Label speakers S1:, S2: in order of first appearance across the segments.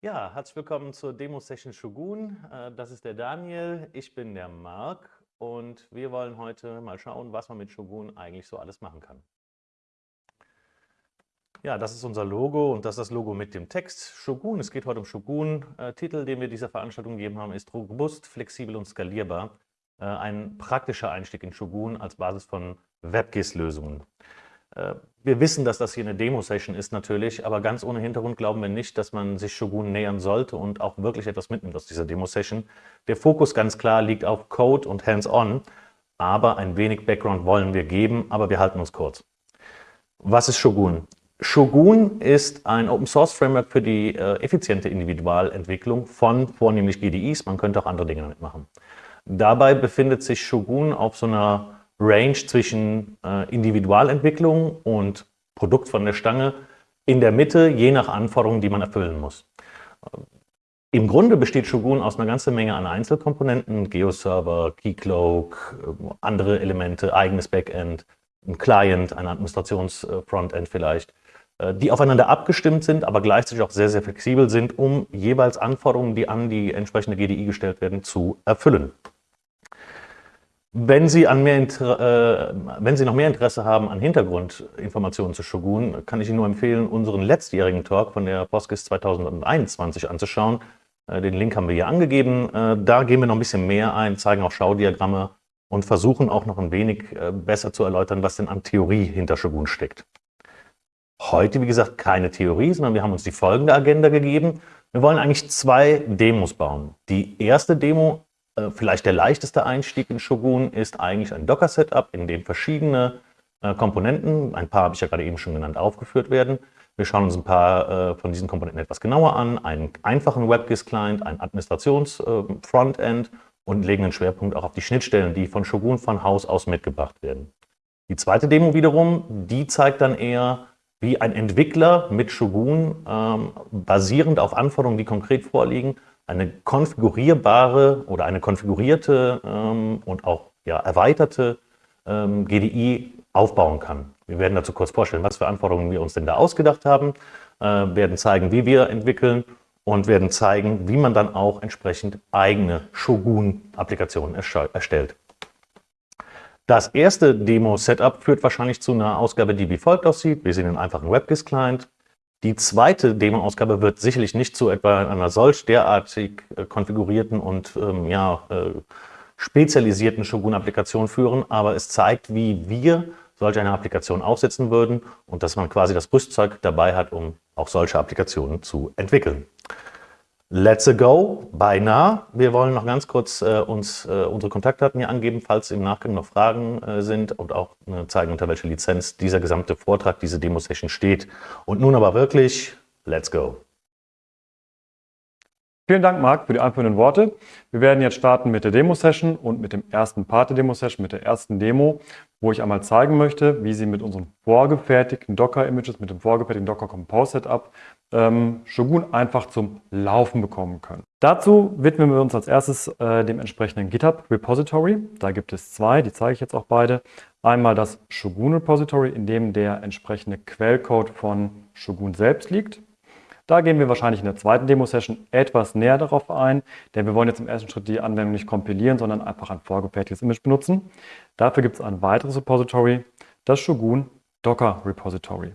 S1: Ja, herzlich willkommen zur Demo-Session Shogun. Äh, das ist der Daniel, ich bin der Marc und wir wollen heute mal schauen, was man mit Shogun eigentlich so alles machen kann. Ja, das ist unser Logo und das ist das Logo mit dem Text Shogun. Es geht heute um Shogun. Äh, Titel, den wir dieser Veranstaltung gegeben haben, ist robust, flexibel und skalierbar. Äh, ein praktischer Einstieg in Shogun als Basis von WebGIS-Lösungen. Äh, wir wissen, dass das hier eine Demo-Session ist natürlich, aber ganz ohne Hintergrund glauben wir nicht, dass man sich Shogun nähern sollte und auch wirklich etwas mitnimmt aus dieser Demo-Session. Der Fokus ganz klar liegt auf Code und Hands-on, aber ein wenig Background wollen wir geben, aber wir halten uns kurz. Was ist Shogun? Shogun ist ein Open-Source-Framework für die äh, effiziente Individualentwicklung von vornehmlich GDIs. Man könnte auch andere Dinge damit machen. Dabei befindet sich Shogun auf so einer Range zwischen äh, Individualentwicklung und Produkt von der Stange in der Mitte, je nach Anforderungen, die man erfüllen muss. Im Grunde besteht Shogun aus einer ganzen Menge an Einzelkomponenten, Geoserver, Keycloak, äh, andere Elemente, eigenes Backend, ein Client, ein Administrationsfrontend vielleicht, äh, die aufeinander abgestimmt sind, aber gleichzeitig auch sehr, sehr flexibel sind, um jeweils Anforderungen, die an die entsprechende GDI gestellt werden, zu erfüllen. Wenn Sie, an mehr äh, wenn Sie noch mehr Interesse haben an Hintergrundinformationen zu Shogun, kann ich Ihnen nur empfehlen, unseren letztjährigen Talk von der POSGIS 2021 anzuschauen. Äh, den Link haben wir hier angegeben. Äh, da gehen wir noch ein bisschen mehr ein, zeigen auch Schaudiagramme und versuchen auch noch ein wenig äh, besser zu erläutern, was denn an Theorie hinter Shogun steckt. Heute, wie gesagt, keine Theorie, sondern wir haben uns die folgende Agenda gegeben. Wir wollen eigentlich zwei Demos bauen. Die erste Demo vielleicht der leichteste Einstieg in Shogun ist eigentlich ein Docker-Setup, in dem verschiedene äh, Komponenten, ein paar habe ich ja gerade eben schon genannt, aufgeführt werden. Wir schauen uns ein paar äh, von diesen Komponenten etwas genauer an, einen einfachen WebGIS-Client, ein Administrations-Frontend und legen einen Schwerpunkt auch auf die Schnittstellen, die von Shogun von Haus aus mitgebracht werden. Die zweite Demo wiederum, die zeigt dann eher, wie ein Entwickler mit Shogun ähm, basierend auf Anforderungen, die konkret vorliegen, eine konfigurierbare oder eine konfigurierte ähm, und auch ja, erweiterte ähm, GDI aufbauen kann. Wir werden dazu kurz vorstellen, was für Anforderungen wir uns denn da ausgedacht haben, äh, werden zeigen, wie wir entwickeln und werden zeigen, wie man dann auch entsprechend eigene Shogun-Applikationen erstellt. Das erste Demo-Setup führt wahrscheinlich zu einer Ausgabe, die wie folgt aussieht. Wir sehen einen einfachen WebGIS-Client, die zweite Demo-Ausgabe wird sicherlich nicht zu etwa einer solch derartig äh, konfigurierten und ähm, ja, äh, spezialisierten Shogun-Applikation führen, aber es zeigt, wie wir solch eine Applikation aufsetzen würden und dass man quasi das Rüstzeug dabei hat, um auch solche Applikationen zu entwickeln. Let's go, beinahe. Wir wollen noch ganz kurz äh, uns äh, unsere Kontaktdaten hier angeben, falls im Nachgang noch Fragen äh, sind und auch äh, zeigen, unter welcher Lizenz dieser gesamte Vortrag, diese Demo-Session steht. Und nun aber wirklich, let's go.
S2: Vielen Dank, Marc, für die einführenden Worte. Wir werden jetzt starten mit der Demo-Session und mit dem ersten Part der Demo-Session, mit der ersten Demo, wo ich einmal zeigen möchte, wie Sie mit unseren vorgefertigten Docker-Images, mit dem vorgefertigten Docker Compose Setup ähm, Shogun einfach zum Laufen bekommen können. Dazu widmen wir uns als erstes äh, dem entsprechenden GitHub Repository. Da gibt es zwei, die zeige ich jetzt auch beide. Einmal das Shogun Repository, in dem der entsprechende Quellcode von Shogun selbst liegt. Da gehen wir wahrscheinlich in der zweiten Demo-Session etwas näher darauf ein, denn wir wollen jetzt im ersten Schritt die Anwendung nicht kompilieren, sondern einfach ein vorgefertigtes Image benutzen. Dafür gibt es ein weiteres Repository, das Shogun Docker Repository.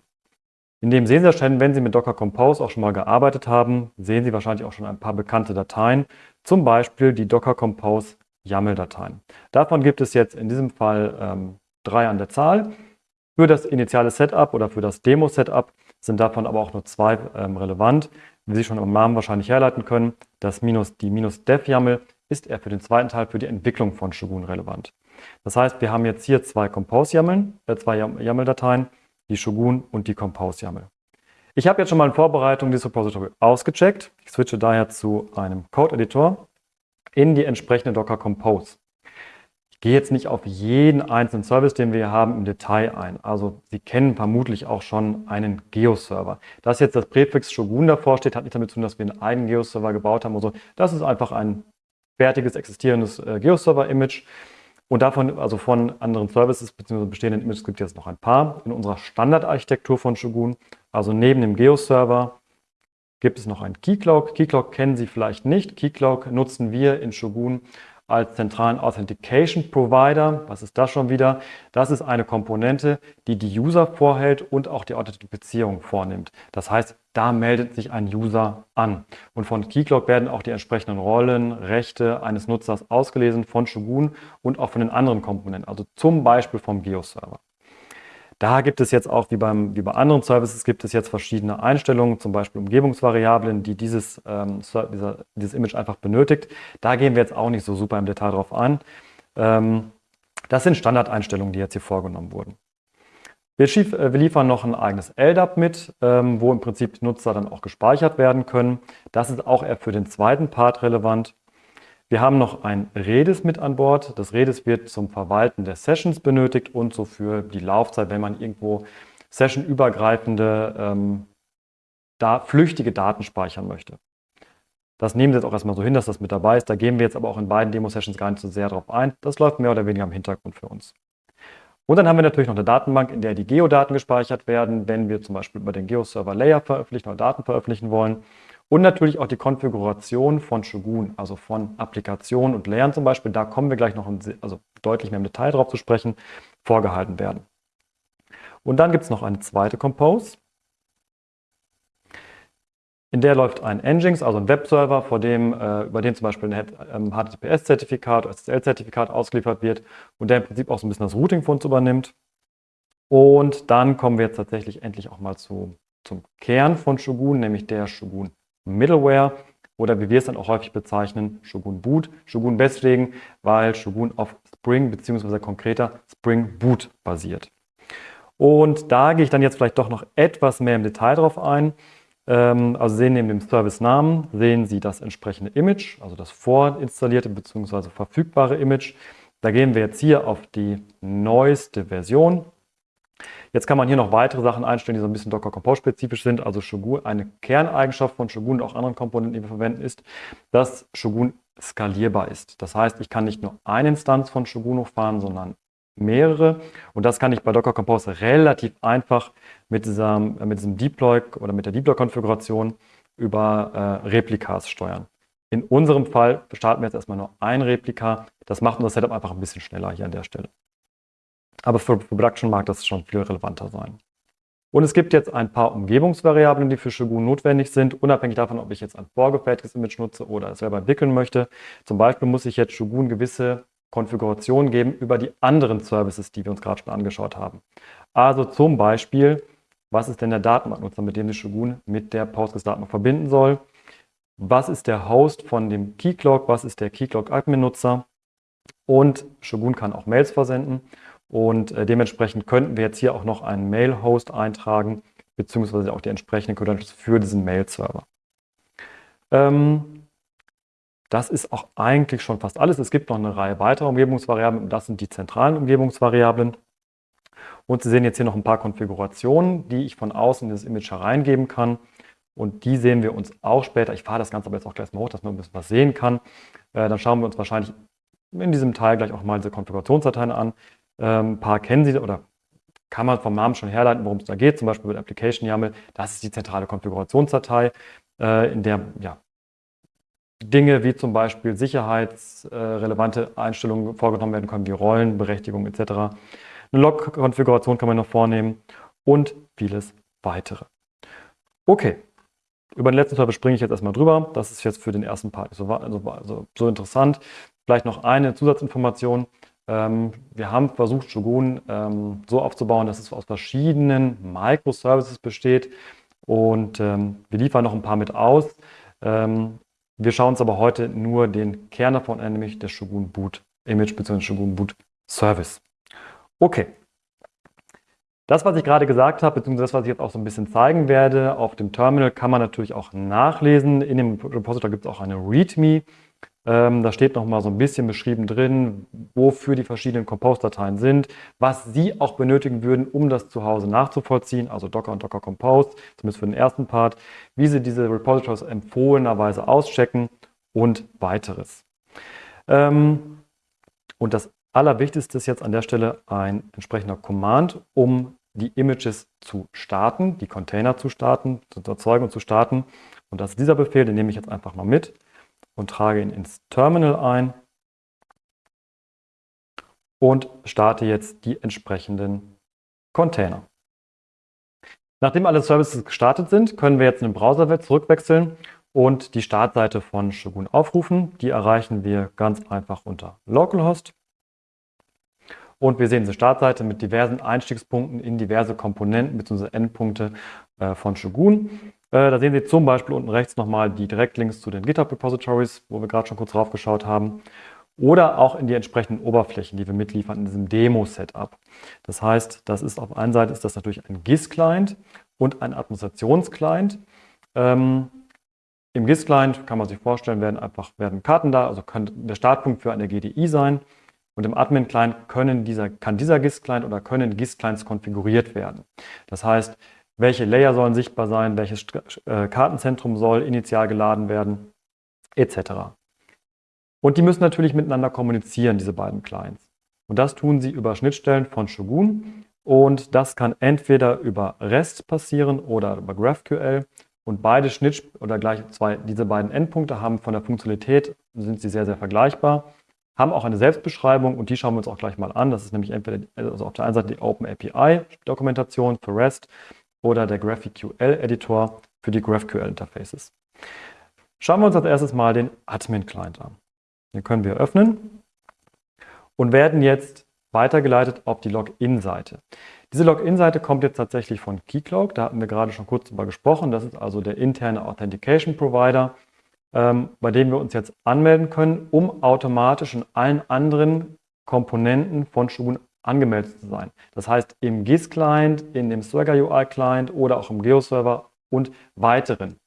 S2: In dem sehen Sie schon, wenn Sie mit Docker Compose auch schon mal gearbeitet haben, sehen Sie wahrscheinlich auch schon ein paar bekannte Dateien, zum Beispiel die Docker Compose YAML-Dateien. Davon gibt es jetzt in diesem Fall ähm, drei an der Zahl. Für das initiale Setup oder für das Demo-Setup sind davon aber auch nur zwei ähm, relevant. Wie Sie schon im Namen wahrscheinlich herleiten können, das minus, die minus dev YAML ist eher für den zweiten Teil für die Entwicklung von Shogun relevant. Das heißt, wir haben jetzt hier zwei Compose-YAML, äh, zwei YAML-Dateien die Shogun und die Compose YAML. Ich habe jetzt schon mal in Vorbereitung dieses Repository ausgecheckt. Ich switche daher zu einem Code-Editor in die entsprechende Docker Compose. Ich gehe jetzt nicht auf jeden einzelnen Service, den wir hier haben, im Detail ein. Also Sie kennen vermutlich auch schon einen Geo-Server. Dass jetzt das Präfix Shogun davor steht, hat nicht damit zu tun, dass wir einen eigenen Geo-Server gebaut haben. Also das ist einfach ein fertiges, existierendes äh, Geo-Server-Image. Und davon, also von anderen Services bzw. bestehenden Images gibt es jetzt noch ein paar in unserer Standardarchitektur von Shogun. Also neben dem Geo-Server gibt es noch ein Keycloak. Keycloak kennen Sie vielleicht nicht. Keycloak nutzen wir in Shogun als zentralen Authentication Provider. Was ist das schon wieder? Das ist eine Komponente, die die User vorhält und auch die Authentifizierung vornimmt. Das heißt, da meldet sich ein User an. Und von Keycloak werden auch die entsprechenden Rollen, Rechte eines Nutzers ausgelesen von Shogun und auch von den anderen Komponenten, also zum Beispiel vom Geo-Server. Da gibt es jetzt auch, wie, beim, wie bei anderen Services, gibt es jetzt verschiedene Einstellungen, zum Beispiel Umgebungsvariablen, die dieses, ähm, dieser, dieses Image einfach benötigt. Da gehen wir jetzt auch nicht so super im Detail drauf ein. Ähm, das sind Standardeinstellungen, die jetzt hier vorgenommen wurden. Äh, wir liefern noch ein eigenes LDAP mit, ähm, wo im Prinzip Nutzer dann auch gespeichert werden können. Das ist auch eher für den zweiten Part relevant. Wir haben noch ein Redis mit an Bord. Das Redis wird zum Verwalten der Sessions benötigt und so für die Laufzeit, wenn man irgendwo sessionübergreifende, ähm, da, flüchtige Daten speichern möchte. Das nehmen wir jetzt auch erstmal so hin, dass das mit dabei ist. Da gehen wir jetzt aber auch in beiden Demo-Sessions gar nicht so sehr drauf ein. Das läuft mehr oder weniger im Hintergrund für uns. Und dann haben wir natürlich noch eine Datenbank, in der die Geodaten gespeichert werden, wenn wir zum Beispiel über den Geo-Server Layer veröffentlichen oder Daten veröffentlichen wollen. Und natürlich auch die Konfiguration von Shogun, also von Applikationen und Layern zum Beispiel, da kommen wir gleich noch also deutlich mehr im Detail drauf zu sprechen, vorgehalten werden. Und dann gibt es noch eine zweite Compose. In der läuft ein Nginx, also ein Webserver, vor dem, äh, über den zum Beispiel ein HTTPS-Zertifikat oder SSL-Zertifikat ausgeliefert wird und der im Prinzip auch so ein bisschen das Routing für uns übernimmt. Und dann kommen wir jetzt tatsächlich endlich auch mal zu, zum Kern von Shogun, nämlich der Shogun Middleware oder wie wir es dann auch häufig bezeichnen, Shogun Boot. Shogun deswegen, weil Shogun auf Spring bzw. konkreter Spring Boot basiert. Und da gehe ich dann jetzt vielleicht doch noch etwas mehr im Detail drauf ein. Ähm, also sehen neben dem Service-Namen, sehen Sie das entsprechende Image, also das vorinstallierte bzw. verfügbare Image. Da gehen wir jetzt hier auf die neueste Version Jetzt kann man hier noch weitere Sachen einstellen, die so ein bisschen Docker Compose spezifisch sind. Also Shogun, eine Kerneigenschaft von Shogun und auch anderen Komponenten, die wir verwenden, ist, dass Shogun skalierbar ist. Das heißt, ich kann nicht nur eine Instanz von Shogun hochfahren, sondern mehrere. Und das kann ich bei Docker Compose relativ einfach mit, dieser, mit diesem Deploy oder mit der Deploy-Konfiguration über äh, Replikas steuern. In unserem Fall starten wir jetzt erstmal nur ein Replika. Das macht unser Setup einfach ein bisschen schneller hier an der Stelle. Aber für Production mag das schon viel relevanter sein. Und es gibt jetzt ein paar Umgebungsvariablen, die für Shogun notwendig sind, unabhängig davon, ob ich jetzt ein vorgefertigtes Image nutze oder es selber entwickeln möchte. Zum Beispiel muss ich jetzt Shogun gewisse Konfigurationen geben über die anderen Services, die wir uns gerade schon angeschaut haben. Also zum Beispiel, was ist denn der Datenbanknutzer, mit dem sich Shogun mit der Postgres-Datenbank verbinden soll? Was ist der Host von dem Keycloak? Was ist der Keycloak-Admin-Nutzer? Und Shogun kann auch Mails versenden. Und äh, dementsprechend könnten wir jetzt hier auch noch einen Mail-Host eintragen, beziehungsweise auch die entsprechenden Credentials für diesen Mail-Server. Ähm, das ist auch eigentlich schon fast alles. Es gibt noch eine Reihe weiterer Umgebungsvariablen und das sind die zentralen Umgebungsvariablen. Und Sie sehen jetzt hier noch ein paar Konfigurationen, die ich von außen in das Image hereingeben kann. Und die sehen wir uns auch später. Ich fahre das Ganze aber jetzt auch gleich mal hoch, dass man ein bisschen was sehen kann. Äh, dann schauen wir uns wahrscheinlich in diesem Teil gleich auch mal diese Konfigurationsdateien an. Ähm, ein paar kennen Sie oder kann man vom Namen schon herleiten, worum es da geht, zum Beispiel mit Application YAML. Das ist die zentrale Konfigurationsdatei, äh, in der ja, Dinge wie zum Beispiel sicherheitsrelevante Einstellungen vorgenommen werden können, wie Rollen, Berechtigung etc. Eine Log-Konfiguration kann man noch vornehmen und vieles weitere. Okay, über den letzten Teil springe ich jetzt erstmal drüber. Das ist jetzt für den ersten Part so, also, so interessant. Vielleicht noch eine Zusatzinformation. Ähm, wir haben versucht, Shogun ähm, so aufzubauen, dass es aus verschiedenen Microservices besteht und ähm, wir liefern noch ein paar mit aus. Wir schauen uns aber heute nur den Kern davon an, nämlich das Shogun Boot Image bzw. Shogun Boot Service. Okay. Das, was ich gerade gesagt habe, beziehungsweise das, was ich jetzt auch so ein bisschen zeigen werde, auf dem Terminal kann man natürlich auch nachlesen. In dem Repository gibt es auch eine README. Ähm, da steht noch mal so ein bisschen beschrieben drin, wofür die verschiedenen Compose-Dateien sind, was Sie auch benötigen würden, um das zu Hause nachzuvollziehen, also Docker und Docker Compose, zumindest für den ersten Part, wie Sie diese Repositories empfohlenerweise auschecken und weiteres. Ähm, und das Allerwichtigste ist jetzt an der Stelle ein entsprechender Command, um die Images zu starten, die Container zu starten, zu erzeugen und zu starten. Und das ist dieser Befehl, den nehme ich jetzt einfach mal mit und trage ihn ins Terminal ein und starte jetzt die entsprechenden Container. Nachdem alle Services gestartet sind, können wir jetzt in den Browser zurückwechseln und die Startseite von Shogun aufrufen. Die erreichen wir ganz einfach unter Localhost. Und wir sehen diese Startseite mit diversen Einstiegspunkten in diverse Komponenten bzw. Endpunkte äh, von Shogun. Äh, da sehen Sie zum Beispiel unten rechts nochmal die Direktlinks zu den GitHub Repositories, wo wir gerade schon kurz drauf geschaut haben. Oder auch in die entsprechenden Oberflächen, die wir mitliefern in diesem Demo-Setup. Das heißt, das ist auf einer Seite ist das natürlich ein GIS-Client und ein Administrationsclient. Ähm, Im GIS-Client kann man sich vorstellen, werden einfach werden Karten da, also kann der Startpunkt für eine GDI sein. Und im Admin-Client kann dieser GIS-Client oder können GIS-Clients konfiguriert werden. Das heißt, welche Layer sollen sichtbar sein, welches äh, Kartenzentrum soll initial geladen werden, etc. Und die müssen natürlich miteinander kommunizieren, diese beiden Clients. Und das tun sie über Schnittstellen von Shogun. Und das kann entweder über REST passieren oder über GraphQL. Und beide Schnitt oder gleich zwei, diese beiden Endpunkte haben von der Funktionalität, sind sie sehr, sehr vergleichbar, haben auch eine Selbstbeschreibung und die schauen wir uns auch gleich mal an. Das ist nämlich entweder also auf der einen Seite die Open API Dokumentation für REST oder der GraphQL-Editor für die GraphQL-Interfaces. Schauen wir uns als erstes mal den Admin-Client an. Den können wir öffnen und werden jetzt weitergeleitet auf die Login-Seite. Diese Login-Seite kommt jetzt tatsächlich von Keycloak, da hatten wir gerade schon kurz drüber gesprochen. Das ist also der interne Authentication Provider, ähm, bei dem wir uns jetzt anmelden können, um automatisch in allen anderen Komponenten von Shogun angemeldet zu sein. Das heißt im GIS-Client, in dem Swagger UI-Client oder auch im Geo-Server und weiteren.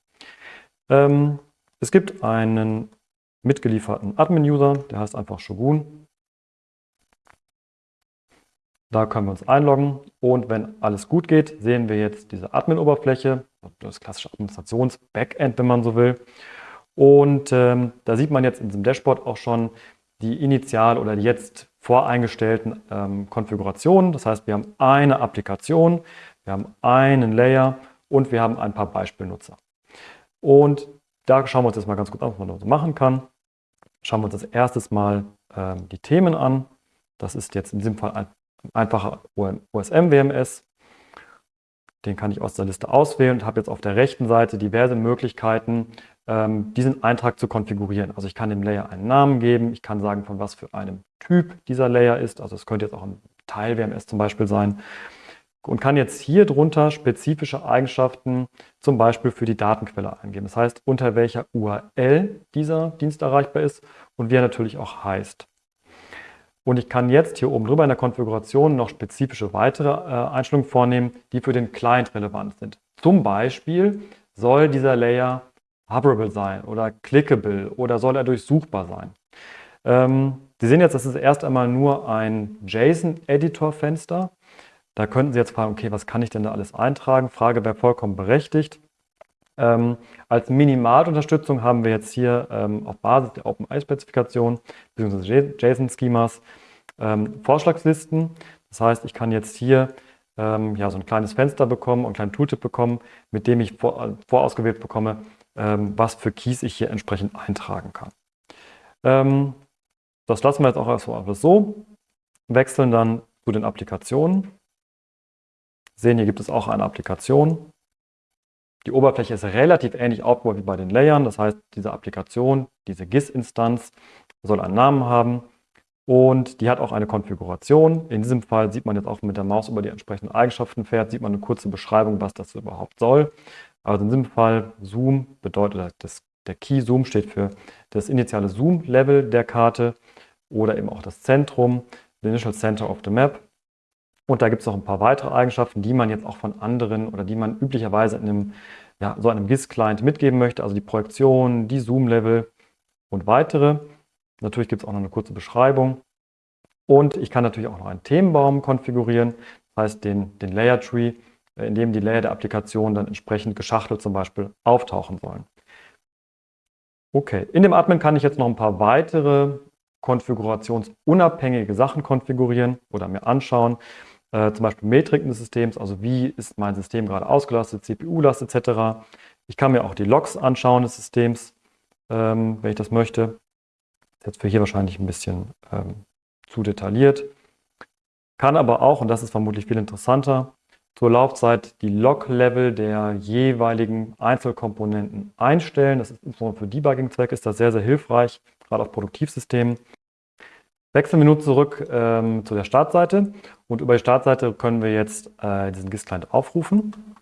S2: Ähm, es gibt einen mitgelieferten Admin-User, der heißt einfach Shogun. Da können wir uns einloggen und wenn alles gut geht, sehen wir jetzt diese Admin-Oberfläche, das klassische Administrations-Backend, wenn man so will. Und ähm, da sieht man jetzt in diesem Dashboard auch schon die initial oder jetzt voreingestellten ähm, Konfigurationen. Das heißt, wir haben eine Applikation, wir haben einen Layer und wir haben ein paar Beispielnutzer. Und da schauen wir uns jetzt mal ganz gut an, was man da so machen kann. Schauen wir uns als erstes mal ähm, die Themen an. Das ist jetzt in diesem Fall ein einfacher OSM-WMS. Den kann ich aus der Liste auswählen und habe jetzt auf der rechten Seite diverse Möglichkeiten, ähm, diesen Eintrag zu konfigurieren. Also ich kann dem Layer einen Namen geben, ich kann sagen, von was für einem Typ dieser Layer ist. Also es könnte jetzt auch ein Teil-WMS zum Beispiel sein. Und kann jetzt hier drunter spezifische Eigenschaften zum Beispiel für die Datenquelle eingeben. Das heißt, unter welcher URL dieser Dienst erreichbar ist und wie er natürlich auch heißt. Und ich kann jetzt hier oben drüber in der Konfiguration noch spezifische weitere äh, Einstellungen vornehmen, die für den Client relevant sind. Zum Beispiel soll dieser Layer hoverable sein oder clickable oder soll er durchsuchbar sein. Ähm, Sie sehen jetzt, das ist erst einmal nur ein JSON-Editor-Fenster. Da könnten Sie jetzt fragen, okay, was kann ich denn da alles eintragen? Frage wäre vollkommen berechtigt. Ähm, als Minimalunterstützung haben wir jetzt hier ähm, auf Basis der OpenAI-Spezifikation bzw. JSON-Schemas ähm, Vorschlagslisten. Das heißt, ich kann jetzt hier ähm, ja, so ein kleines Fenster bekommen und einen kleinen Tooltip bekommen, mit dem ich vor, vorausgewählt bekomme, ähm, was für Keys ich hier entsprechend eintragen kann. Das lassen wir jetzt auch erstmal so, wechseln dann zu den Applikationen. Sehen, hier gibt es auch eine Applikation. Die Oberfläche ist relativ ähnlich aufgebaut wie bei den Layern. Das heißt, diese Applikation, diese GIS-Instanz soll einen Namen haben und die hat auch eine Konfiguration. In diesem Fall sieht man jetzt auch mit der Maus über die entsprechenden Eigenschaften fährt, sieht man eine kurze Beschreibung, was das überhaupt soll. Also in diesem Fall Zoom bedeutet, das, der Key Zoom steht für das initiale Zoom-Level der Karte oder eben auch das Zentrum, the Initial Center of the Map. Und da gibt es noch ein paar weitere Eigenschaften, die man jetzt auch von anderen oder die man üblicherweise in einem, ja, so einem GIS-Client mitgeben möchte, also die Projektion, die Zoom-Level und weitere. Natürlich gibt es auch noch eine kurze Beschreibung. Und ich kann natürlich auch noch einen Themenbaum konfigurieren, das heißt den, den Layer Tree in dem die Layer der Applikation dann entsprechend geschachtelt zum Beispiel auftauchen sollen. Okay, in dem Admin kann ich jetzt noch ein paar weitere konfigurationsunabhängige Sachen konfigurieren oder mir anschauen. Äh, zum Beispiel Metriken des Systems, also wie ist mein System gerade ausgelastet, CPU-Last etc. Ich kann mir auch die Logs anschauen des Systems, ähm, wenn ich das möchte. Das ist jetzt für hier wahrscheinlich ein bisschen ähm, zu detailliert. Kann aber auch, und das ist vermutlich viel interessanter, zur Laufzeit die Log-Level der jeweiligen Einzelkomponenten einstellen. Das ist insbesondere für das sehr, sehr hilfreich, gerade auf Produktivsystemen. Wechseln wir nun zurück ähm, zu der Startseite und über die Startseite können wir jetzt äh, diesen GIS-Client aufrufen.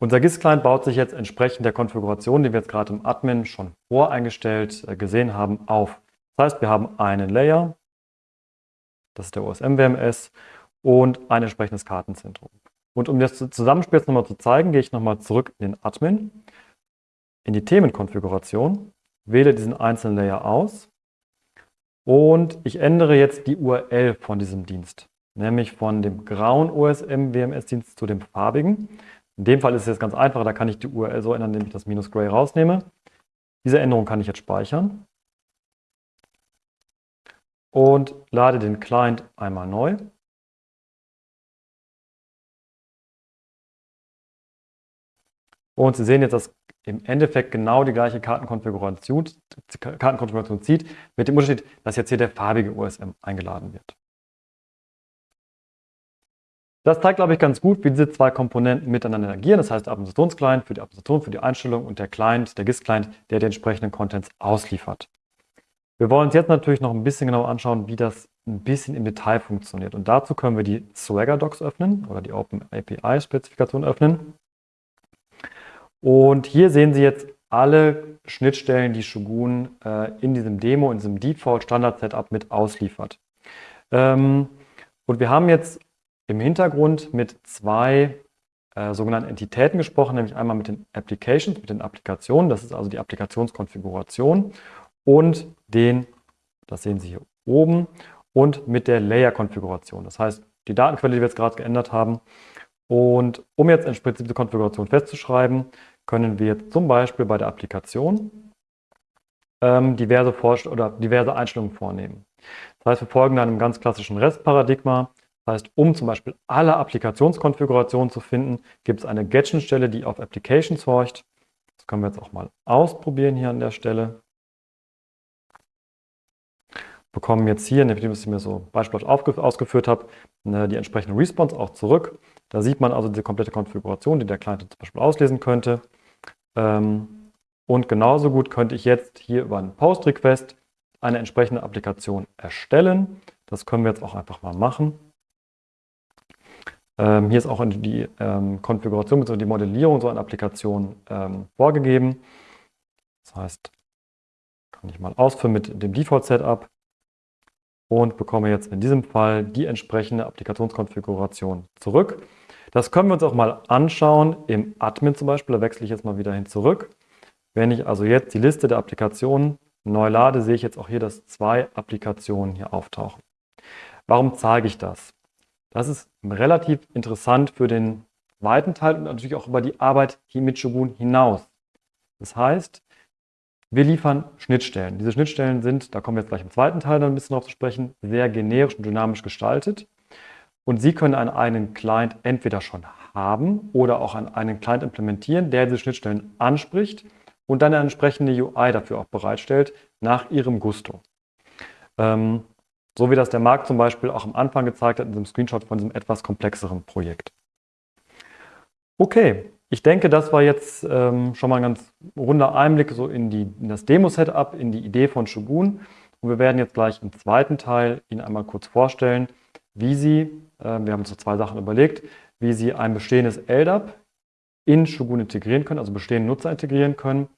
S2: Unser GIS-Client baut sich jetzt entsprechend der Konfiguration, die wir jetzt gerade im Admin schon voreingestellt äh, gesehen haben, auf. Das heißt, wir haben einen Layer, das ist der OSM-WMS, und ein entsprechendes Kartenzentrum. Und um das Zusammenspiel jetzt nochmal zu zeigen, gehe ich nochmal zurück in den Admin, in die Themenkonfiguration, wähle diesen einzelnen Layer aus und ich ändere jetzt die URL von diesem Dienst, nämlich von dem grauen OSM-WMS-Dienst zu dem farbigen. In dem Fall ist es jetzt ganz einfach, da kann ich die URL so ändern, indem ich das minus gray rausnehme. Diese Änderung kann ich jetzt speichern und lade den Client einmal neu. Und Sie sehen jetzt, dass im Endeffekt genau die gleiche Kartenkonfiguration, Kartenkonfiguration zieht, mit dem Unterschied, dass jetzt hier der farbige OSM eingeladen wird. Das zeigt, glaube ich, ganz gut, wie diese zwei Komponenten miteinander agieren. Das heißt, der Administrationsclient für die Administration, für die Einstellung und der Client, der GIS-Client, der die entsprechenden Contents ausliefert. Wir wollen uns jetzt natürlich noch ein bisschen genauer anschauen, wie das ein bisschen im Detail funktioniert. Und dazu können wir die Swagger Docs öffnen oder die Open API Spezifikation öffnen. Und hier sehen Sie jetzt alle Schnittstellen, die Shogun äh, in diesem Demo, in diesem Default Standard Setup mit ausliefert. Ähm, und wir haben jetzt im Hintergrund mit zwei äh, sogenannten Entitäten gesprochen, nämlich einmal mit den Applications, mit den Applikationen, das ist also die Applikationskonfiguration und den, das sehen Sie hier oben, und mit der Layer-Konfiguration. Das heißt, die Datenquelle, die wir jetzt gerade geändert haben. Und um jetzt entsprechend diese Konfiguration festzuschreiben, können wir jetzt zum Beispiel bei der Applikation ähm, diverse, oder diverse Einstellungen vornehmen. Das heißt, wir folgen einem ganz klassischen REST-Paradigma. Das heißt, um zum Beispiel alle Applikationskonfigurationen zu finden, gibt es eine Get-Stelle, die auf Applications horcht. Das können wir jetzt auch mal ausprobieren hier an der Stelle. Bekommen jetzt hier, nachdem ich mir so beispielhaft ausgeführt habe, die entsprechende Response auch zurück. Da sieht man also die komplette Konfiguration, die der Client zum Beispiel auslesen könnte. Ähm, und genauso gut könnte ich jetzt hier über einen Post-Request eine entsprechende Applikation erstellen. Das können wir jetzt auch einfach mal machen. Ähm, hier ist auch die ähm, Konfiguration bzw. die Modellierung so einer Applikation vorgegeben. Das heißt, kann ich mal ausführen mit dem Default-Setup und bekomme jetzt in diesem Fall die entsprechende Applikationskonfiguration zurück. Das können wir uns auch mal anschauen im Admin zum Beispiel. Da wechsle ich jetzt mal wieder hin zurück. Wenn ich also jetzt die Liste der Applikationen neu lade, sehe ich jetzt auch hier, dass zwei Applikationen hier auftauchen. Warum zeige ich das? Das ist relativ interessant für den weiten Teil und natürlich auch über die Arbeit hier mit Shogun hinaus. Das heißt, wir liefern Schnittstellen. Diese Schnittstellen sind, da kommen wir jetzt gleich im zweiten Teil dann ein bisschen drauf zu sprechen, sehr generisch und dynamisch gestaltet. Und Sie können einen eigenen Client entweder schon haben oder auch einen Client implementieren, der diese Schnittstellen anspricht und dann eine entsprechende UI dafür auch bereitstellt, nach Ihrem Gusto. Ähm, so wie das der Markt zum Beispiel auch am Anfang gezeigt hat in diesem Screenshot von diesem etwas komplexeren Projekt. Okay, ich denke, das war jetzt ähm, schon mal ein ganz runder Einblick so in, die, in das Demo-Setup, in die Idee von Shogun. Und wir werden jetzt gleich im zweiten Teil Ihnen einmal kurz vorstellen, wie Sie, wir haben uns so zwei Sachen überlegt, wie Sie ein bestehendes LDAP in Shogun integrieren können, also bestehende Nutzer integrieren können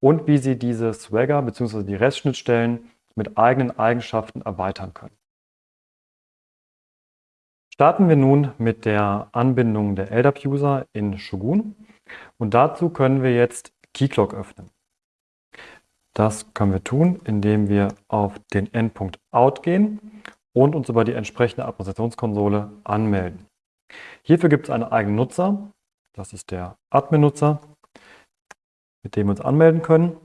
S2: und wie Sie diese Swagger bzw. die REST-Schnittstellen mit eigenen Eigenschaften erweitern können. Starten wir nun mit der Anbindung der LDAP-User in Shogun und dazu können wir jetzt Keycloak öffnen. Das können wir tun, indem wir auf den Endpunkt Out gehen und uns über die entsprechende Administrationskonsole anmelden. Hierfür gibt es einen eigenen Nutzer, das ist der Admin-Nutzer, mit dem wir uns anmelden können.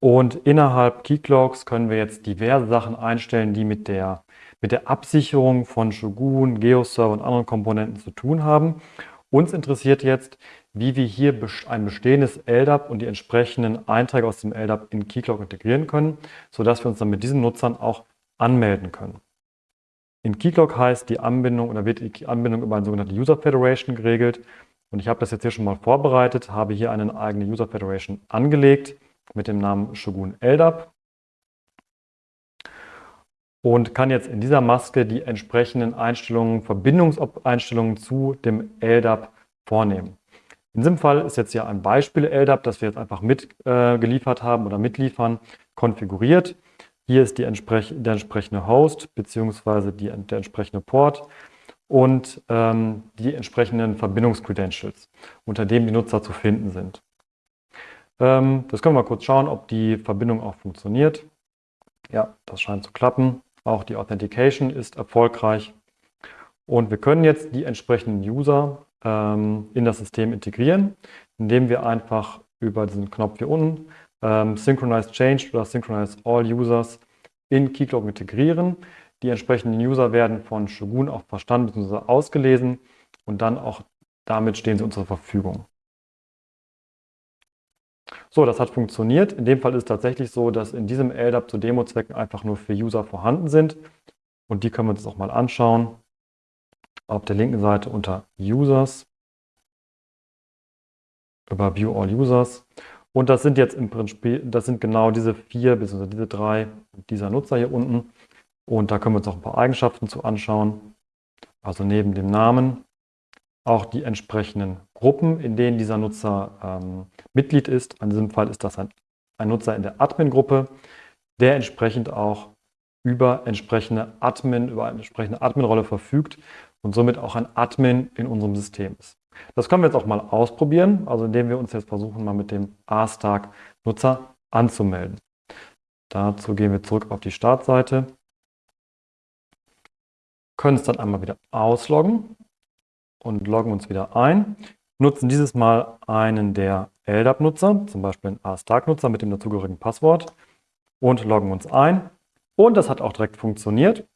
S2: Und innerhalb Keyclocks können wir jetzt diverse Sachen einstellen, die mit der, mit der Absicherung von Shogun, GeoServer und anderen Komponenten zu tun haben. Uns interessiert jetzt, wie wir hier ein bestehendes LDAP und die entsprechenden Einträge aus dem LDAP in Keycloak integrieren können, sodass wir uns dann mit diesen Nutzern auch anmelden können. In Keycloak heißt die Anbindung oder wird die Anbindung über eine sogenannte User Federation geregelt. Und ich habe das jetzt hier schon mal vorbereitet, habe hier eine eigene User Federation angelegt mit dem Namen Shogun LDAP und kann jetzt in dieser Maske die entsprechenden Einstellungen, Verbindungseinstellungen zu dem LDAP vornehmen. In diesem Fall ist jetzt hier ein Beispiel LDAP, das wir jetzt einfach mitgeliefert äh, haben oder mitliefern, konfiguriert. Hier ist Entsprech der entsprechende Host bzw. der entsprechende Port und ähm, die entsprechenden Verbindungscredentials, unter denen die Nutzer zu finden sind. Ähm, das können wir mal kurz schauen, ob die Verbindung auch funktioniert. Ja, das scheint zu klappen. Auch die Authentication ist erfolgreich. Und wir können jetzt die entsprechenden User ähm, in das System integrieren, indem wir einfach über diesen Knopf hier unten ähm, Synchronize Change oder Synchronize All Users in Keycloak integrieren. Die entsprechenden User werden von Shogun auch verstanden bzw. ausgelesen und dann auch damit stehen sie uns zur Verfügung. So, das hat funktioniert. In dem Fall ist es tatsächlich so, dass in diesem LDAP zu Demo-Zwecken einfach nur vier User vorhanden sind. Und die können wir uns auch mal anschauen. Auf der linken Seite unter Users über View All Users. Und das sind jetzt im Prinzip, das sind genau diese vier bzw. diese drei dieser Nutzer hier unten. Und da können wir uns auch ein paar Eigenschaften zu anschauen. Also neben dem Namen auch die entsprechenden Gruppen, in denen dieser Nutzer ähm, Mitglied ist. In diesem Fall ist das ein, ein Nutzer in der Admin-Gruppe, der entsprechend auch über entsprechende Admin, über eine entsprechende Admin-Rolle verfügt und somit auch ein Admin in unserem System ist. Das können wir jetzt auch mal ausprobieren, also indem wir uns jetzt versuchen, mal mit dem A-Stark-Nutzer anzumelden. Dazu gehen wir zurück auf die Startseite, können es dann einmal wieder ausloggen und loggen uns wieder ein. Nutzen dieses Mal einen der LDAP-Nutzer, zum Beispiel einen A-Stark-Nutzer mit dem dazugehörigen Passwort und loggen uns ein. Und das hat auch direkt funktioniert.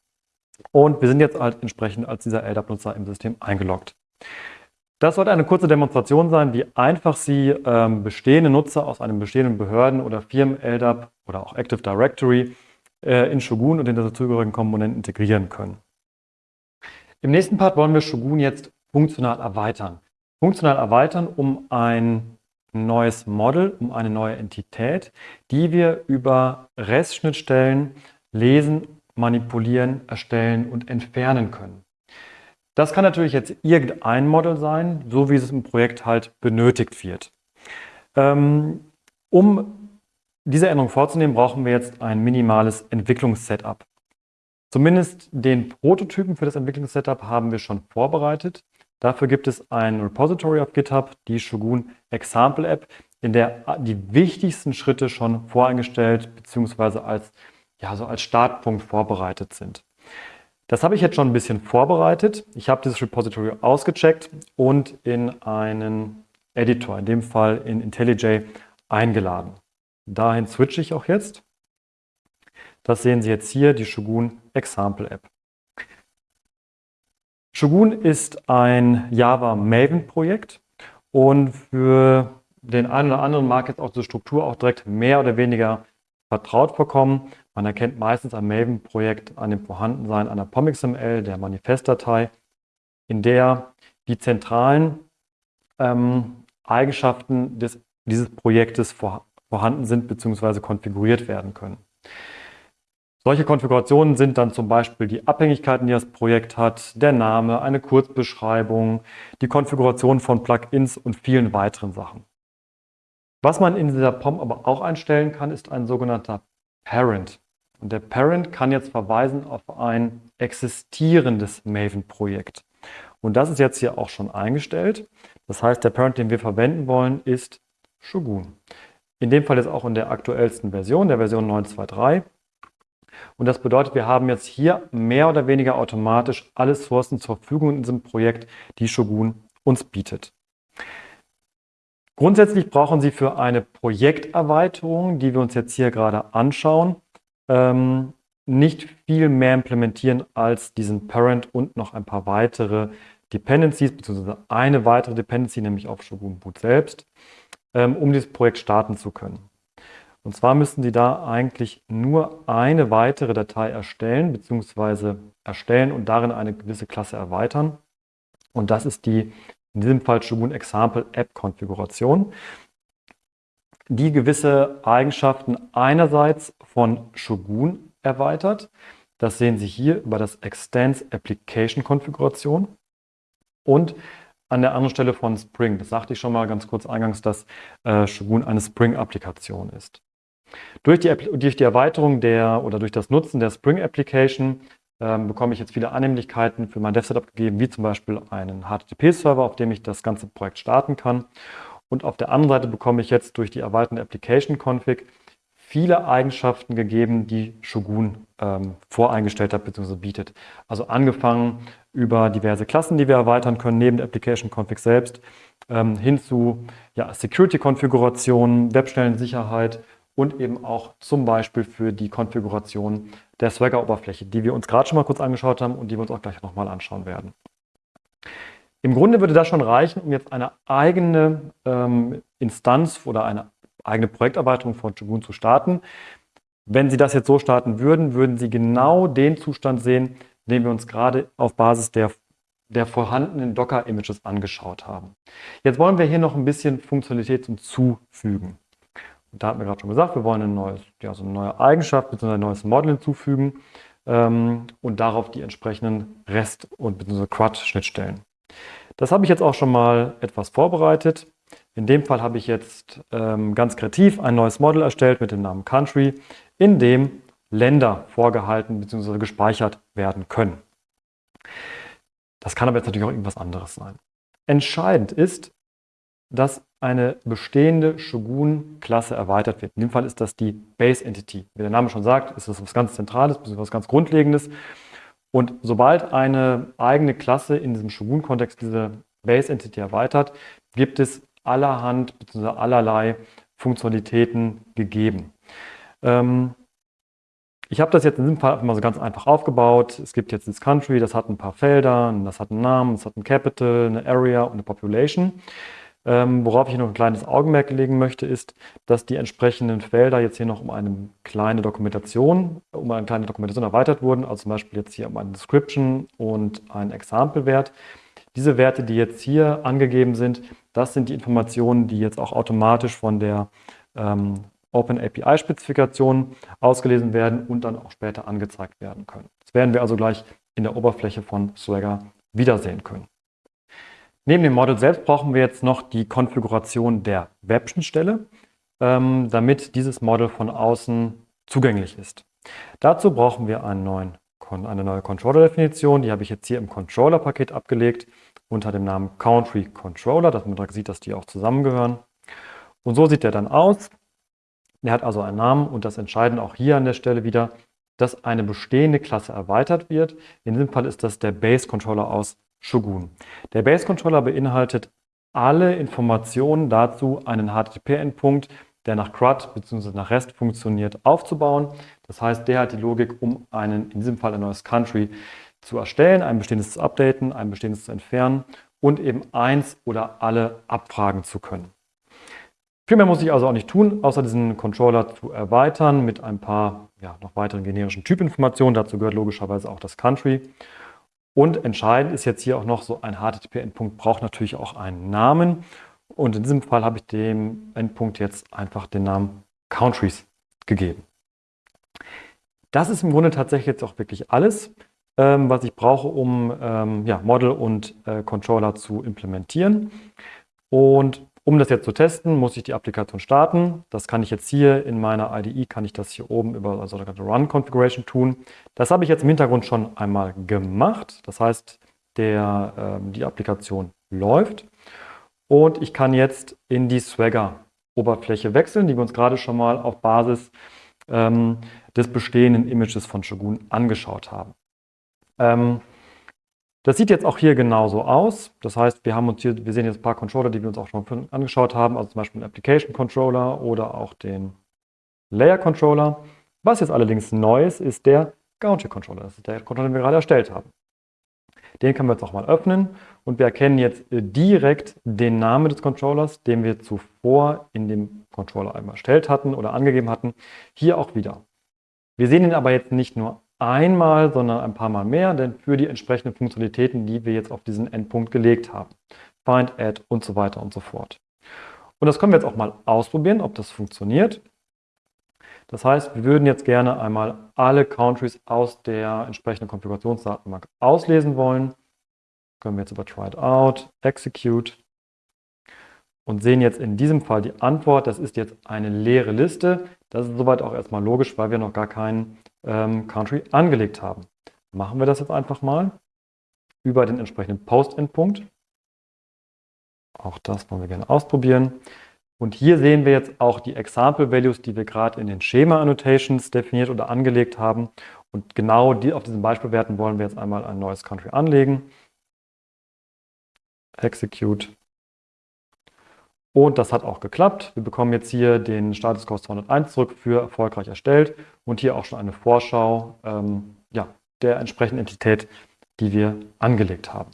S2: Und wir sind jetzt halt entsprechend als dieser LDAP-Nutzer im System eingeloggt. Das sollte eine kurze Demonstration sein, wie einfach Sie ähm, bestehende Nutzer aus einem bestehenden Behörden- oder Firmen-LDAP oder auch Active Directory äh, in Shogun und in der dazugehörigen Komponenten integrieren können. Im nächsten Part wollen wir Shogun jetzt funktional erweitern. Funktional erweitern um ein neues Model, um eine neue Entität, die wir über REST-Schnittstellen lesen, manipulieren, erstellen und entfernen können. Das kann natürlich jetzt irgendein Model sein, so wie es im Projekt halt benötigt wird. Ähm, um diese Änderung vorzunehmen, brauchen wir jetzt ein minimales Entwicklungssetup. Zumindest den Prototypen für das Entwicklungssetup haben wir schon vorbereitet. Dafür gibt es ein Repository auf GitHub, die Shogun Example App, in der die wichtigsten Schritte schon voreingestellt bzw. als, ja, so als Startpunkt vorbereitet sind. Das habe ich jetzt schon ein bisschen vorbereitet. Ich habe dieses Repository ausgecheckt und in einen Editor, in dem Fall in IntelliJ, eingeladen. Dahin switche ich auch jetzt. Das sehen Sie jetzt hier, die Shogun Example App. Shogun ist ein Java Maven Projekt und für den einen oder anderen mag jetzt auch die Struktur auch direkt mehr oder weniger vertraut vorkommen. Man erkennt meistens am Maven-Projekt an dem Vorhandensein einer POMXML, der Manifestdatei, in der die zentralen ähm, Eigenschaften des, dieses Projektes vor, vorhanden sind bzw. konfiguriert werden können. Solche Konfigurationen sind dann zum Beispiel die Abhängigkeiten, die das Projekt hat, der Name, eine Kurzbeschreibung, die Konfiguration von Plugins und vielen weiteren Sachen. Was man in dieser POM aber auch einstellen kann, ist ein sogenannter Parent. Und der Parent kann jetzt verweisen auf ein existierendes Maven-Projekt. Und das ist jetzt hier auch schon eingestellt. Das heißt, der Parent, den wir verwenden wollen, ist Shogun. In dem Fall jetzt auch in der aktuellsten Version, der Version 9.2.3. Und das bedeutet, wir haben jetzt hier mehr oder weniger automatisch alle Sourcen zur Verfügung in diesem Projekt, die Shogun uns bietet. Grundsätzlich brauchen Sie für eine Projekterweiterung, die wir uns jetzt hier gerade anschauen, ähm, nicht viel mehr implementieren als diesen Parent und noch ein paar weitere Dependencies, beziehungsweise eine weitere Dependency, nämlich auf Shogun Boot selbst, ähm, um dieses Projekt starten zu können. Und zwar müssen Sie da eigentlich nur eine weitere Datei erstellen, beziehungsweise erstellen und darin eine gewisse Klasse erweitern. Und das ist die, in diesem Fall Shogun Example App Konfiguration, die gewisse Eigenschaften einerseits von Shogun erweitert. Das sehen Sie hier über das Extends Application Konfiguration und an der anderen Stelle von Spring. Das sagte ich schon mal ganz kurz eingangs, dass äh, Shogun eine Spring-Applikation ist. Durch die, durch die Erweiterung der oder durch das Nutzen der Spring Application ähm, bekomme ich jetzt viele Annehmlichkeiten für mein Dev-Setup gegeben, wie zum Beispiel einen HTTP-Server, auf dem ich das ganze Projekt starten kann. Und auf der anderen Seite bekomme ich jetzt durch die erweiterte Application-Config viele Eigenschaften gegeben, die Shogun ähm, voreingestellt hat bzw. bietet. Also angefangen über diverse Klassen, die wir erweitern können, neben der Application Config selbst, ähm, hin zu ja, Security-Konfigurationen, Webstellensicherheit und eben auch zum Beispiel für die Konfiguration der Swagger-Oberfläche, die wir uns gerade schon mal kurz angeschaut haben und die wir uns auch gleich nochmal anschauen werden. Im Grunde würde das schon reichen, um jetzt eine eigene ähm, Instanz oder eine eigene Projekterweiterung von Shogun zu starten. Wenn Sie das jetzt so starten würden, würden Sie genau den Zustand sehen, den wir uns gerade auf Basis der, der vorhandenen Docker-Images angeschaut haben. Jetzt wollen wir hier noch ein bisschen Funktionalität hinzufügen. Da hatten wir gerade schon gesagt, wir wollen ein neues, ja, so eine neue Eigenschaft bzw. ein neues Model hinzufügen ähm, und darauf die entsprechenden REST- und bzw. CRUD-Schnittstellen. Das habe ich jetzt auch schon mal etwas vorbereitet. In dem Fall habe ich jetzt ähm, ganz kreativ ein neues Model erstellt mit dem Namen Country, in dem Länder vorgehalten bzw. gespeichert werden können. Das kann aber jetzt natürlich auch irgendwas anderes sein. Entscheidend ist, dass eine bestehende Shogun-Klasse erweitert wird. In dem Fall ist das die Base Entity. Wie der Name schon sagt, ist das was ganz Zentrales, was ganz Grundlegendes. Und sobald eine eigene Klasse in diesem Shogun-Kontext diese Base Entity erweitert, gibt es allerhand bzw. allerlei Funktionalitäten gegeben. Ähm, ich habe das jetzt in diesem Fall mal so ganz einfach aufgebaut. Es gibt jetzt das Country, das hat ein paar Felder, das hat einen Namen, das hat ein Capital, eine Area und eine Population. Ähm, worauf ich noch ein kleines Augenmerk legen möchte, ist, dass die entsprechenden Felder jetzt hier noch um eine kleine Dokumentation, um eine kleine Dokumentation erweitert wurden, also zum Beispiel jetzt hier um eine Description und einen Example-Wert. Diese Werte, die jetzt hier angegeben sind, das sind die Informationen, die jetzt auch automatisch von der ähm, Open API-Spezifikation ausgelesen werden und dann auch später angezeigt werden können. Das werden wir also gleich in der Oberfläche von Swagger wiedersehen können. Neben dem Model selbst brauchen wir jetzt noch die Konfiguration der Webschnittstelle, ähm, damit dieses Model von außen zugänglich ist. Dazu brauchen wir neuen eine neue Controller-Definition. Die habe ich jetzt hier im Controller-Paket abgelegt unter dem Namen Country Controller, dass man direkt sieht, dass die auch zusammengehören. Und so sieht der dann aus. Der hat also einen Namen und das Entscheidende auch hier an der Stelle wieder, dass eine bestehende Klasse erweitert wird. In diesem Fall ist das der Base Controller aus Shogun. Der Base Controller beinhaltet alle Informationen dazu, einen HTTP-Endpunkt der nach CRUD bzw. nach REST funktioniert, aufzubauen. Das heißt, der hat die Logik, um einen, in diesem Fall ein neues Country zu erstellen, ein bestehendes zu updaten, ein bestehendes zu entfernen und eben eins oder alle abfragen zu können. Viel mehr muss ich also auch nicht tun, außer diesen Controller zu erweitern mit ein paar ja, noch weiteren generischen Typinformationen. Dazu gehört logischerweise auch das Country. Und entscheidend ist jetzt hier auch noch so ein HTTP-Endpunkt braucht natürlich auch einen Namen. Und in diesem Fall habe ich dem Endpunkt jetzt einfach den Namen Countries gegeben. Das ist im Grunde tatsächlich jetzt auch wirklich alles, ähm, was ich brauche, um ähm, ja, Model und äh, Controller zu implementieren. Und um das jetzt zu testen, muss ich die Applikation starten. Das kann ich jetzt hier in meiner IDE, kann ich das hier oben über also Run Configuration tun. Das habe ich jetzt im Hintergrund schon einmal gemacht. Das heißt, der, ähm, die Applikation läuft. Und ich kann jetzt in die Swagger-Oberfläche wechseln, die wir uns gerade schon mal auf Basis ähm, des bestehenden Images von Shogun angeschaut haben. Ähm, das sieht jetzt auch hier genauso aus. Das heißt, wir haben uns hier, wir sehen jetzt ein paar Controller, die wir uns auch schon angeschaut haben, also zum Beispiel den Application Controller oder auch den Layer Controller. Was jetzt allerdings neu ist, ist der Gauntlet Controller. Das ist der Controller, den wir gerade erstellt haben. Den können wir jetzt auch mal öffnen und wir erkennen jetzt äh, direkt den Namen des Controllers, den wir zuvor in dem Controller einmal erstellt hatten oder angegeben hatten, hier auch wieder. Wir sehen ihn aber jetzt nicht nur einmal, sondern ein paar Mal mehr, denn für die entsprechenden Funktionalitäten, die wir jetzt auf diesen Endpunkt gelegt haben. Find, Add und so weiter und so fort. Und das können wir jetzt auch mal ausprobieren, ob das funktioniert. Das heißt, wir würden jetzt gerne einmal alle Countries aus der entsprechenden Konfigurationsdatenbank auslesen wollen. Können wir jetzt über Try It Out, Execute und sehen jetzt in diesem Fall die Antwort. Das ist jetzt eine leere Liste. Das ist soweit auch erstmal logisch, weil wir noch gar keinen ähm, Country angelegt haben. Machen wir das jetzt einfach mal über den entsprechenden Post-Endpunkt. Auch das wollen wir gerne ausprobieren. Und hier sehen wir jetzt auch die Example Values, die wir gerade in den Schema Annotations definiert oder angelegt haben. Und genau die, auf diesen Beispielwerten wollen wir jetzt einmal ein neues Country anlegen. Execute. Und das hat auch geklappt. Wir bekommen jetzt hier den Status Code 201 zurück für erfolgreich erstellt und hier auch schon eine Vorschau ähm, ja, der entsprechenden Entität, die wir angelegt haben.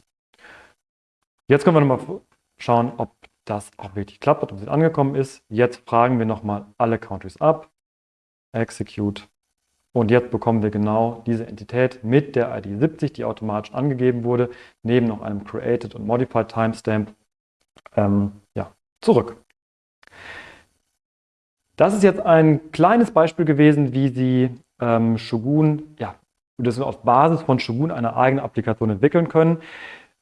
S2: Jetzt können wir nochmal schauen, ob das auch wirklich klappt, ob es angekommen ist. Jetzt fragen wir nochmal alle Countries ab. Execute. Und jetzt bekommen wir genau diese Entität mit der ID 70, die automatisch angegeben wurde, neben noch einem Created und Modified Timestamp ähm, zurück. Das ist jetzt ein kleines Beispiel gewesen, wie Sie ähm, Shogun, ja, das wir auf Basis von Shogun eine eigene Applikation entwickeln können,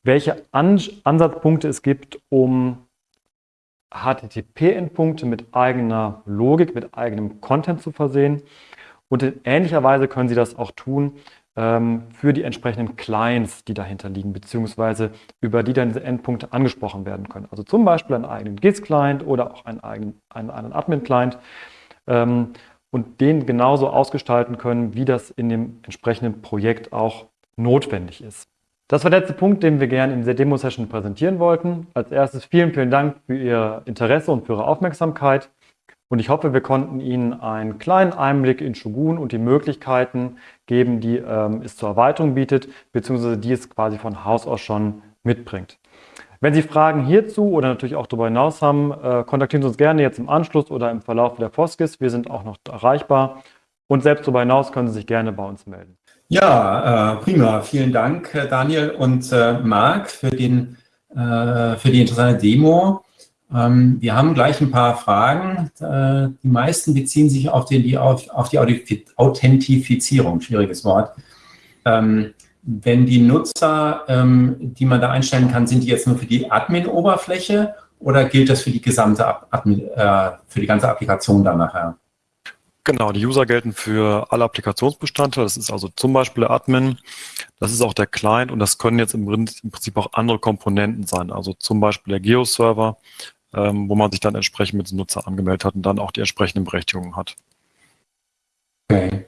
S2: welche An Ansatzpunkte es gibt, um HTTP-Endpunkte mit eigener Logik, mit eigenem Content zu versehen. Und in ähnlicher Weise können Sie das auch tun für die entsprechenden Clients, die dahinter liegen, beziehungsweise über die dann diese Endpunkte angesprochen werden können. Also zum Beispiel einen eigenen GIS-Client oder auch einen eigenen einen, einen Admin-Client ähm, und den genauso ausgestalten können, wie das in dem entsprechenden Projekt auch notwendig ist. Das war der letzte Punkt, den wir gerne in dieser Demo-Session präsentieren wollten. Als erstes vielen, vielen Dank für Ihr Interesse und für Ihre Aufmerksamkeit. Und ich hoffe, wir konnten Ihnen einen kleinen Einblick in Shogun und die Möglichkeiten geben, die ähm, es zur Erweiterung bietet, beziehungsweise die es quasi von Haus aus schon mitbringt. Wenn Sie Fragen hierzu oder natürlich auch darüber hinaus haben, äh, kontaktieren Sie uns gerne jetzt im Anschluss oder im Verlauf der Foskis. Wir sind auch noch erreichbar. Und selbst darüber hinaus können Sie sich gerne bei uns melden.
S3: Ja, äh, prima. Vielen Dank, äh, Daniel und äh, Marc, für, den, äh, für die interessante Demo. Ähm, wir haben gleich ein paar Fragen. Äh, die meisten beziehen sich auf, den, die, auf, auf die Authentifizierung, schwieriges Wort. Ähm, wenn die Nutzer, ähm, die man da einstellen kann, sind die jetzt nur für die Admin-Oberfläche oder gilt das für die gesamte Admin, äh, für die ganze Applikation dann nachher?
S2: Genau, die User gelten für alle Applikationsbestandteile. Das ist also zum Beispiel der Admin, das ist auch der Client und das können jetzt im Prinzip auch andere Komponenten sein. Also zum Beispiel der Geo-Server, ähm, wo man sich dann entsprechend mit dem Nutzer angemeldet hat und dann auch die entsprechenden Berechtigungen hat.
S3: Okay.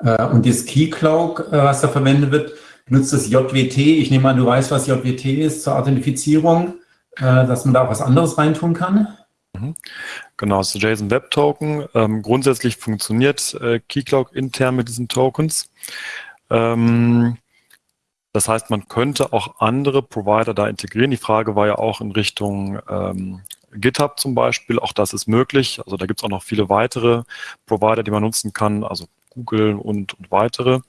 S3: Äh, und das Keycloak, äh, was da verwendet wird, nutzt das JWT. Ich nehme an, du weißt, was JWT ist zur Authentifizierung, äh, dass man da auch was anderes reintun kann.
S2: Mhm. Genau, das ist JSON Web Token. Ähm, grundsätzlich funktioniert äh, Keycloak intern mit diesen Tokens. Ähm, das heißt, man könnte auch andere Provider da integrieren. Die Frage war ja auch in Richtung ähm, GitHub zum Beispiel. Auch das ist möglich. Also da gibt es auch noch viele weitere Provider, die man nutzen kann. Also Google und, und weitere.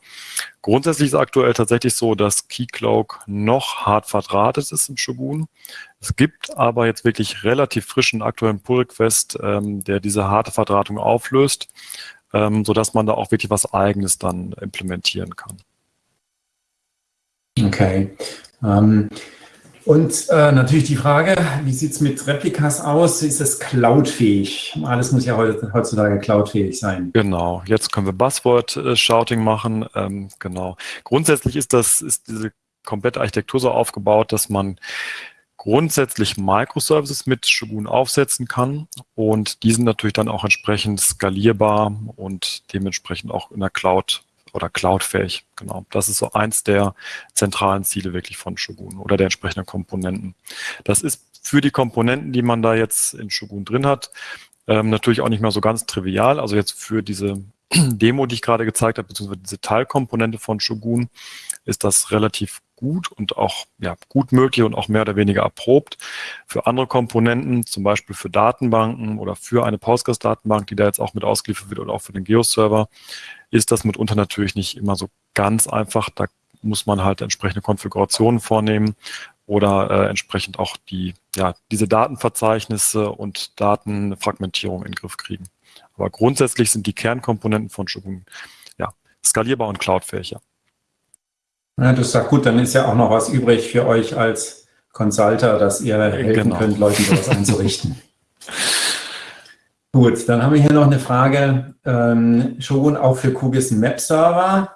S2: Grundsätzlich ist aktuell tatsächlich so, dass Keycloak noch hart verdrahtet ist in Shogun. Es gibt aber jetzt wirklich relativ frischen aktuellen Pull-Request, ähm, der diese harte Verdrahtung auflöst, ähm, sodass man da auch wirklich was Eigenes dann implementieren kann.
S3: Okay. Ähm, und äh, natürlich die Frage, wie sieht es mit Replikas aus? Ist es cloudfähig? Alles muss ja heutzutage cloudfähig sein.
S2: Genau, jetzt können wir Buzzword-Shouting machen. Ähm, genau. Grundsätzlich ist das, ist diese komplette Architektur so aufgebaut, dass man grundsätzlich Microservices mit Shogun aufsetzen kann und die sind natürlich dann auch entsprechend skalierbar und dementsprechend auch in der Cloud oder cloudfähig. Genau. Das ist so eins der zentralen Ziele wirklich von Shogun oder der entsprechenden Komponenten. Das ist für die Komponenten, die man da jetzt in Shogun drin hat, ähm, natürlich auch nicht mehr so ganz trivial. Also jetzt für diese Demo, die ich gerade gezeigt habe, beziehungsweise diese Teilkomponente von Shogun, ist das relativ gut und auch ja, gut möglich und auch mehr oder weniger erprobt. Für andere Komponenten, zum Beispiel für Datenbanken oder für eine Postgres-Datenbank, die da jetzt auch mit ausgeliefert wird oder auch für den Geo-Server, ist das mitunter natürlich nicht immer so ganz einfach. Da muss man halt entsprechende Konfigurationen vornehmen oder äh, entsprechend auch die, ja, diese Datenverzeichnisse und Datenfragmentierung in den Griff kriegen. Aber grundsätzlich sind die Kernkomponenten von Shogun ja, skalierbar und cloudfähig.
S3: Ja. Das sagt gut, dann ist ja auch noch was übrig für euch als Consulter, dass ihr helfen genau. könnt, Leuten sowas einzurichten. Gut, dann haben wir hier noch eine Frage. Ähm, Shogun auch für QGIS einen Map-Server.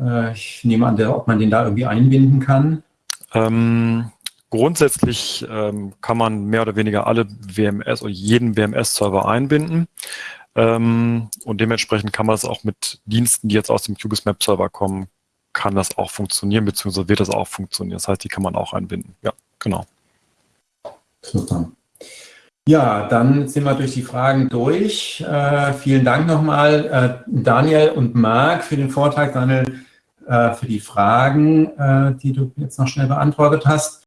S3: Äh, ich nehme an, ob man den da irgendwie einbinden kann.
S2: Ähm, grundsätzlich ähm, kann man mehr oder weniger alle WMS oder jeden WMS-Server einbinden. Ähm, und dementsprechend kann man das auch mit Diensten, die jetzt aus dem QGIS Map Server kommen, kann das auch funktionieren, beziehungsweise wird das auch funktionieren. Das heißt, die kann man auch einbinden. Ja, genau.
S3: Super. Ja, dann sind wir durch die Fragen durch. Äh, vielen Dank nochmal, äh, Daniel und Marc, für den Vortrag. Daniel, äh, für die Fragen, äh, die du jetzt noch schnell beantwortet hast.